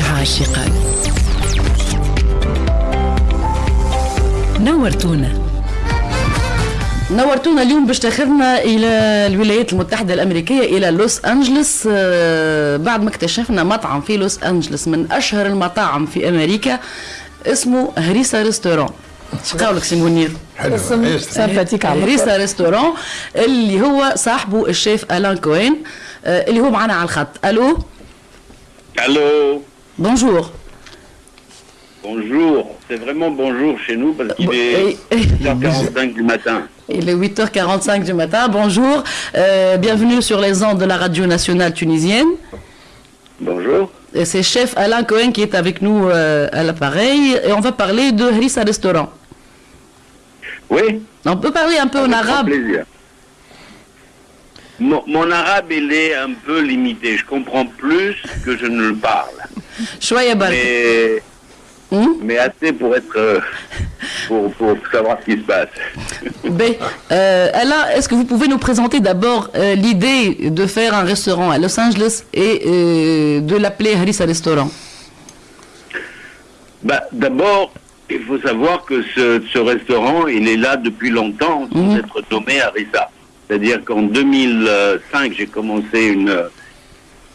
عاشقا. نورتونا. نورتونا اليوم باش تاخذنا إلى الولايات المتحدة الأمريكية إلى لوس انجلوس آه، بعد ما اكتشفنا مطعم في لوس انجلوس من أشهر المطاعم في أمريكا اسمه هريسا ريستورون إيش قولك سي منير؟ حلو؟ سامباتيك هريسا ريستورون اللي هو صاحبه الشيف ألان كوين. آه، اللي هو معنا على الخط. ألو؟ Allô Bonjour. Bonjour, c'est vraiment bonjour chez nous parce qu'il est 8h45 du matin. Il est 8h45 du matin, bonjour. Euh, bienvenue sur les ondes de la radio nationale tunisienne. Bonjour. C'est chef Alain Cohen qui est avec nous euh, à l'appareil et on va parler de Hrissa Restaurant. Oui. On peut parler un peu en arabe. Mon, arabe, il est un peu limité. Je comprends plus que je ne le parle. mais, hmm? mais assez pour être. Euh, pour, savoir ce qui se passe. Mais, euh, Alain, est-ce que vous pouvez nous présenter d'abord euh, l'idée de faire un restaurant à Los Angeles et euh, de l'appeler Harissa Restaurant? Bah, D'abord, il faut savoir que ce, restaurant, il est là depuis longtemps, sans hmm. être nommé Harissa. C'est-à-dire qu'en 2005, j'ai commencé une,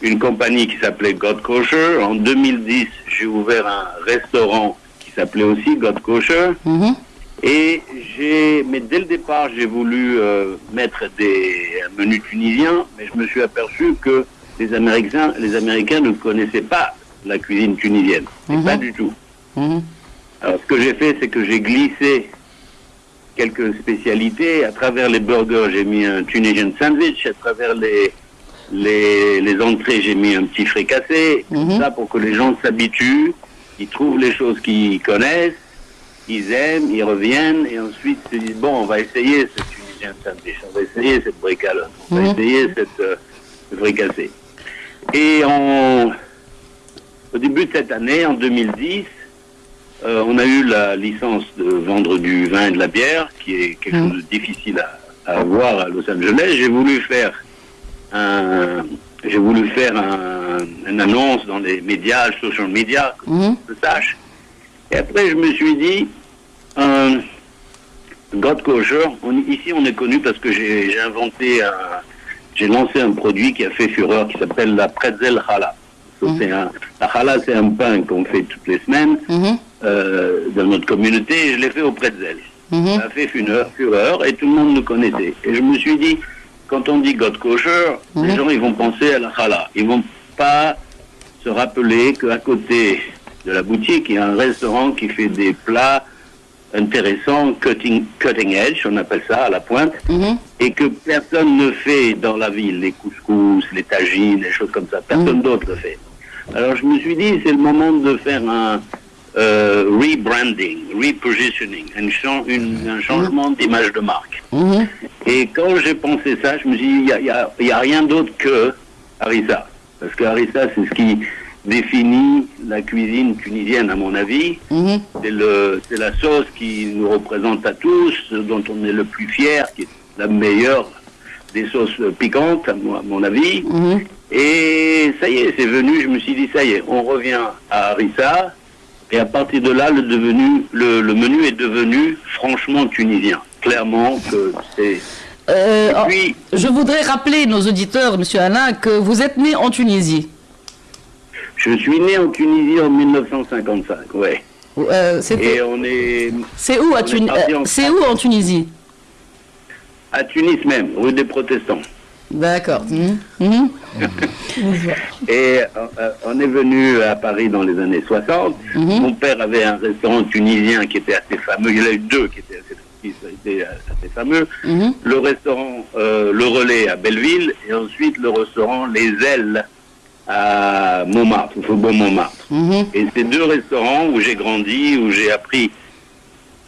une compagnie qui s'appelait God Kosher. En 2010, j'ai ouvert un restaurant qui s'appelait aussi God Kosher. Mhm. Et j'ai, mais dès le départ, j'ai voulu euh, mettre des un menu tunisien, mais je me suis aperçu que les Américains, les Américains ne connaissaient pas la cuisine tunisienne, Mhm. pas du tout. Mhm. Alors, ce que j'ai fait, c'est que j'ai glissé quelques spécialités. À travers les burgers, j'ai mis un Tunisian sandwich. À travers les, les, les entrées, j'ai mis un petit fricassé. Tout ça pour que les gens s'habituent, ils trouvent les choses qu'ils connaissent, ils aiment, ils reviennent, et ensuite ils se disent, bon, on va essayer ce Tunisian sandwich, on va essayer cette bricalotte, on va Mhm. essayer cette euh, ce fricassé. Et en, au début de cette année, en 2010, euh, on a eu la licence de vendre du vin et de la bière, qui est quelque Mm. chose de difficile à, à avoir à Los Angeles. J'ai voulu faire un, j'ai voulu faire un, une annonce dans les médias, social media, que Mhm. je sache. Et après, je me suis dit, euh, God Kosher, on- ici on est connu parce que j'ai inventé j'ai lancé un produit qui a fait fureur qui s'appelle la pretzel challah. Un- la challah, c'est un pain qu'on fait toutes les semaines Mhm. Euh, dans notre communauté je l'ai fait au pretzel. Mhm. Ça a fait fureur, fureur et tout le monde le connaissait. Et je me suis dit, quand on dit God kosher, les Mhm. gens ils vont penser à la challah. Ils vont pas se rappeler qu'à côté de la boutique, il y a un restaurant qui fait des plats intéressants, cutting, cutting edge, on appelle ça à la pointe, Mhm. et que personne ne fait dans la ville, les couscous, les tagines, les choses comme ça. Personne d'autre le fait. Alors je me suis dit, c'est le moment de faire un euh, rebranding, repositioning, un, chan- une- un changement d'image de marque. Mhm. Et quand j'ai pensé ça, je me suis dit, il n'y a, y a- il y a rien d'autre que Harissa. Parce que Harissa, c'est ce qui définit la cuisine tunisienne, à mon avis. Mhm. C'est la sauce qui nous représente à tous, dont on est le plus fier, qui est la meilleure des sauces piquantes, à mon, à mon avis. Et ça y est, c'est venu, je me suis dit, ça y est, on revient à Harissa. Et à partir de là, le, devenu, le, le menu est devenu franchement tunisien. Clairement que c'est... Euh, oh, puis- je voudrais rappeler nos auditeurs, Monsieur Alain, que vous êtes né en Tunisie. Je suis né en Tunisie en 1955, ouais. Euh, c'était- Et on est C'est où, à euh, c'est où en Tunisie? À Tunis même, rue des Protestants. D'accord. Mhm. Mhm. Et euh, on est venu à Paris dans les années 60. Mhm. Mon père avait un restaurant tunisien qui était assez fameux. Il y en a eu deux qui étaient assez, qui étaient assez fameux. Le restaurant euh, Le Relais à Belleville et ensuite le restaurant Les Ailes à Montmartre, au Faubourg Montmartre. Et ces deux restaurants où j'ai grandi, où j'ai appris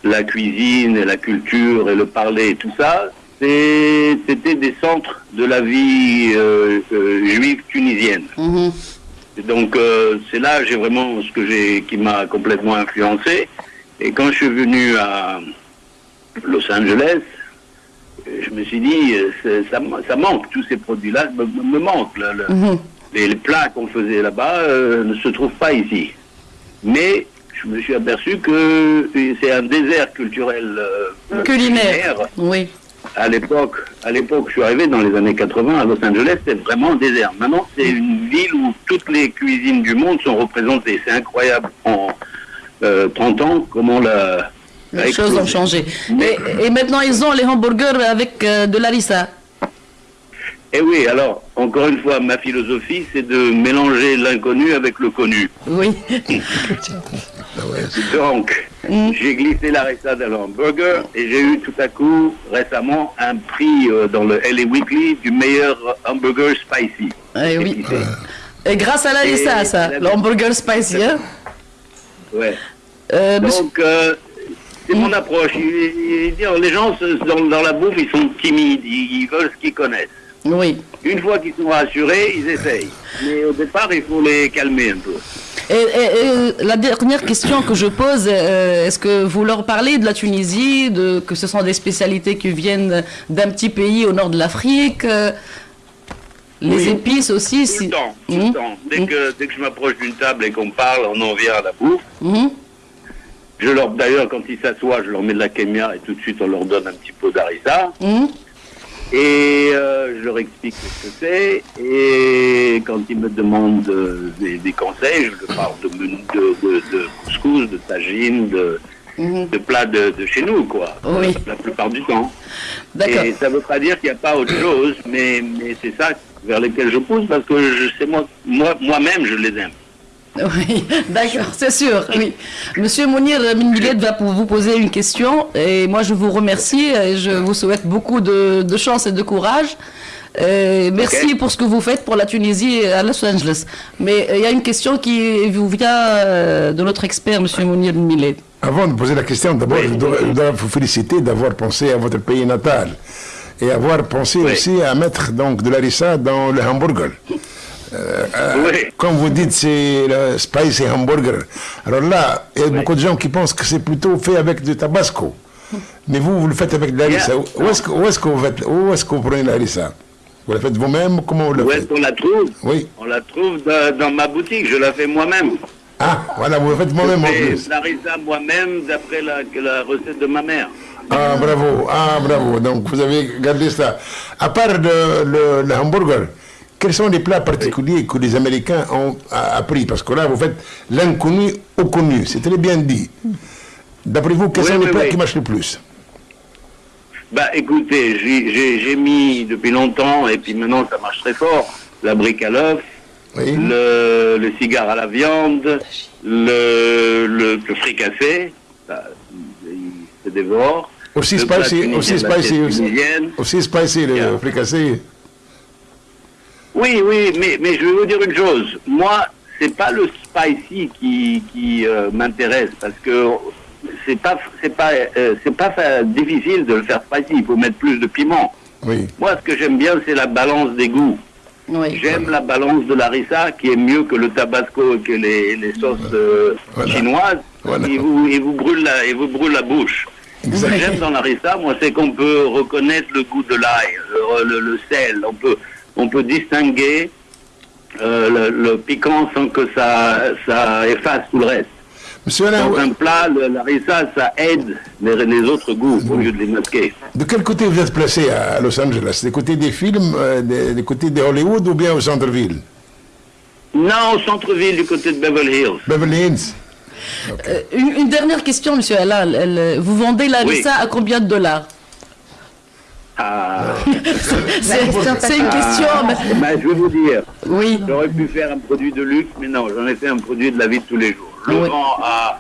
la cuisine et la culture et le parler et tout ça, c'était des centres de la vie euh, euh, juive tunisienne. Mhm. Et donc euh, c'est là j'ai vraiment ce que j'ai qui m'a complètement influencé. Et quand je suis venu à Los Angeles, je me suis dit ça, ça manque tous ces produits-là me, me- manquent. Le, le- Mhm. les, plats qu'on faisait là-bas ne se trouvent pas ici. Mais je me suis aperçu que c'est un désert culturel culinaire. Oui. À l'époque, à l'époque, je suis arrivé dans les années 80 à Los Angeles, c'était vraiment un désert. Maintenant, c'est une ville où toutes les cuisines du monde sont représentées. C'est incroyable en 30 ans comment la, les choses ont changé. Et, maintenant, ils ont les hamburgers avec de l'arissa. Eh oui, alors, encore une fois, ma philosophie, c'est de mélanger l'inconnu avec le connu. Oui. Donc, mm. j'ai glissé la recette dans hamburger et j'ai eu tout à coup, récemment, un prix euh, dans le LA Weekly du meilleur hamburger spicy. Eh oui. Et grâce à la ça, l'hamburger spicy, hein Ouais. Euh, Donc, euh, c'est mon mm. approche. les gens, dans, dans, la bouffe, ils sont timides, ils veulent ce qu'ils connaissent. Oui. Une fois qu'ils sont rassurés, ils essayent. Mais au départ, il faut les calmer un peu. Et, la dernière question que je pose, euh, est-ce que vous leur parlez de la Tunisie, de, que ce sont des spécialités qui viennent d'un petit pays au nord de l'Afrique euh, Les épices aussi Tout le temps, tout le hum? temps. Dès, hum? que, dès que je m'approche d'une table et qu'on parle, on en vient à la bouffe. Hum? Je leur, d'ailleurs, quand ils s'assoient, je leur mets de la kémia et tout de suite on leur donne un petit peu d'harissa. Et euh, je leur explique ce que c'est. Et quand ils me demandent euh, des, conseils, je leur parle de, de, de, couscous, de tagine, de, mhm. de plats de, chez nous, quoi. Oui. La plupart du temps. Et ça ne veut pas dire qu'il n'y a pas autre chose, mais, mais c'est ça vers lequel je pousse parce que je sais moi, moi, moi-même, je les aime. Oui, d'accord, c'est sûr. Oui. Monsieur Mounir Minguet va vous poser une question et moi je vous remercie et je vous souhaite beaucoup de, chance et de courage. merci pour ce que vous faites pour la Tunisie et à Los Angeles. Mais il y a une question qui vous vient euh, de notre expert, Monsieur Mounir Millet. Avant de poser la question, d'abord, je, dois vous féliciter d'avoir pensé à votre pays natal et avoir pensé aussi à mettre donc de l'arissa dans le hamburger. Euh, euh, comme vous dites, c'est le spicy hamburger. Alors là, il y a beaucoup de gens qui pensent que c'est plutôt fait avec du tabasco. Mais vous, vous le faites avec de la Où est-ce que, est que, vous faites, où est-ce que vous prenez la Vous la faites vous-même Comment vous la Où est-ce qu'on la trouve? Oui. On la trouve dans, ma boutique, je la fais moi-même. Ah, voilà, vous la faites moi-même en plus. la moi-même d'après la, la recette de ma mère. Ah, bravo, ah, bravo. Donc, vous avez gardé ça. À part le, le hamburger, quels sont les plats particuliers que les Américains ont appris? Parce que là, vous faites l'inconnu au connu. C'est très bien dit. D'après vous, quels sont les plats qui marchent le plus? Bah écoutez, j'ai mis depuis longtemps, et puis maintenant ça marche très fort, la brique à l'œuf, le, le, cigare à la viande, le, le, le fricassé, il se dévore. Aussi spicy, aussi spicy, aussi, aussi spicy le fricassé. Oui, oui, mais, mais je vais vous dire une chose. Moi, c'est pas le spicy qui, qui euh, m'intéresse parce que c'est pas c'est pas euh, c'est pas difficile de le faire spicy. Il faut mettre plus de piment. Oui. Moi, ce que j'aime bien, c'est la balance des goûts. Oui. J'aime la balance de la rissa qui est mieux que le tabasco et que les, les sauces euh, chinoises. Et, vous, et vous brûle la et vous brûle la bouche. Ce que j'aime dans la rissa, moi, c'est qu'on peut reconnaître le goût de l'ail, le, le, sel. On peut on peut distinguer euh, le, piquant sans que ça, ça efface tout le reste. Monsieur Dans un plat, le, la rissa, ça aide les, les, autres goûts au lieu de les masquer. De quel côté vous êtes placé à Los Angeles? Des côtés des films, euh, des, côtés de Hollywood ou bien au centre-ville? Non, au centre-ville, du côté de Beverly Hills. Beverly Hills euh, une, dernière question, monsieur Alal. Vous vendez la rissa à combien de dollars? Ah. c'est une question. Ah. Ben, je vais vous dire. Oui. J'aurais pu faire un produit de luxe, mais non, j'en ai fait un produit de la vie de tous les jours. Je le vends à.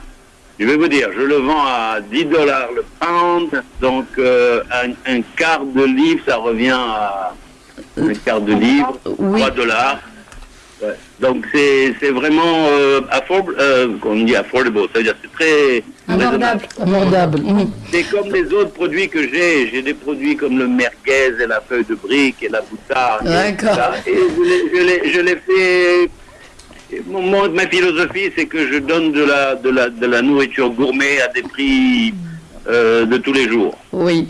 Je vais vous dire, je le vends à 10 dollars le pound, donc euh, un, quart de livre, ça revient à un quart de livre, 3 dollars. Donc c'est vraiment euh, affordable, euh, on dit affordable, c'est-à-dire c'est très abordable. Mhm. C'est comme les autres produits que j'ai. J'ai des produits comme le merguez et la feuille de brique et la boutarde. D'accord. Et, je l'ai fait. ma philosophie, c'est que je donne de la, de, la, de la nourriture gourmet à des prix euh, de tous les jours. Oui.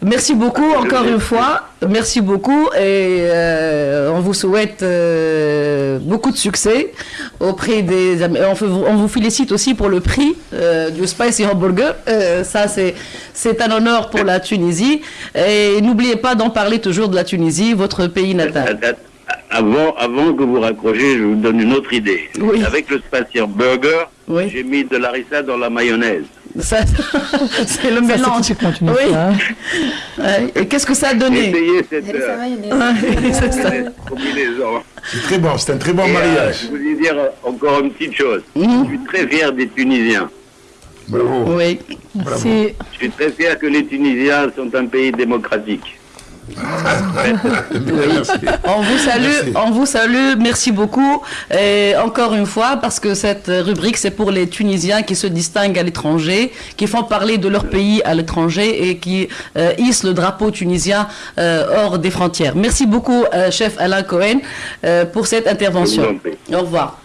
Merci beaucoup encore une fois. Merci beaucoup et euh, on vous souhaite euh, beaucoup de succès auprès des. On, on, vous félicite aussi pour le prix du Spicy Hamburger. ça, c'est c'est un honneur pour la Tunisie. Et n'oubliez pas d'en parler toujours de la Tunisie, votre pays natal. Avant, avant que vous raccrochiez, je vous donne une autre idée. Avec le Spicy Hamburger, j'ai mis de l'arissa dans la mayonnaise. c'est le mélange. oui. Et qu'est-ce que ça a donné cette euh, C'est très bon, c'est un très bon euh, mariage. je voulais dire encore une petite chose. Mhm. Je suis très fier des Tunisiens. Bravo. Oui. Bravo. Je suis très fier que les Tunisiens sont un pays démocratique. On vous salue, on vous salue, merci beaucoup. Et encore une fois, parce que cette rubrique, c'est pour les Tunisiens qui se distinguent à l'étranger, qui font parler de leur pays à l'étranger et qui euh, hissent le drapeau tunisien euh, hors des frontières. Merci beaucoup, euh, chef Alain Cohen, pour cette intervention. Au revoir.